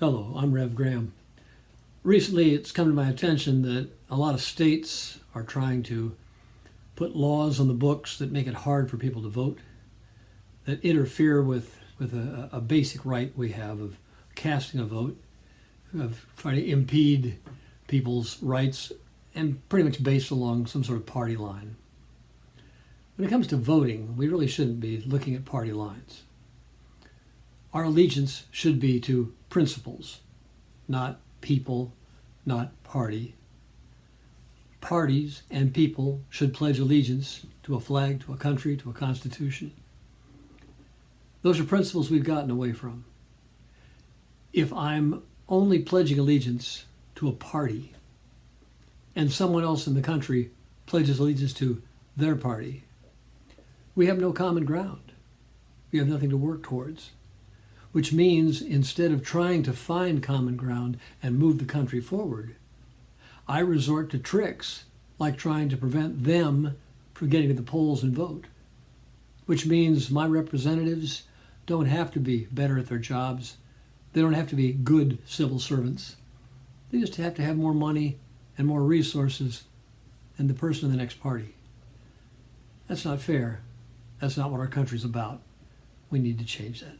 Hello, I'm Rev Graham. Recently, it's come to my attention that a lot of states are trying to put laws on the books that make it hard for people to vote, that interfere with, with a, a basic right we have of casting a vote, of trying to impede people's rights, and pretty much based along some sort of party line. When it comes to voting, we really shouldn't be looking at party lines. Our allegiance should be to principles, not people, not party. Parties and people should pledge allegiance to a flag, to a country, to a constitution. Those are principles we've gotten away from. If I'm only pledging allegiance to a party and someone else in the country pledges allegiance to their party, we have no common ground. We have nothing to work towards which means instead of trying to find common ground and move the country forward, I resort to tricks like trying to prevent them from getting to the polls and vote, which means my representatives don't have to be better at their jobs. They don't have to be good civil servants. They just have to have more money and more resources than the person in the next party. That's not fair. That's not what our country's about. We need to change that.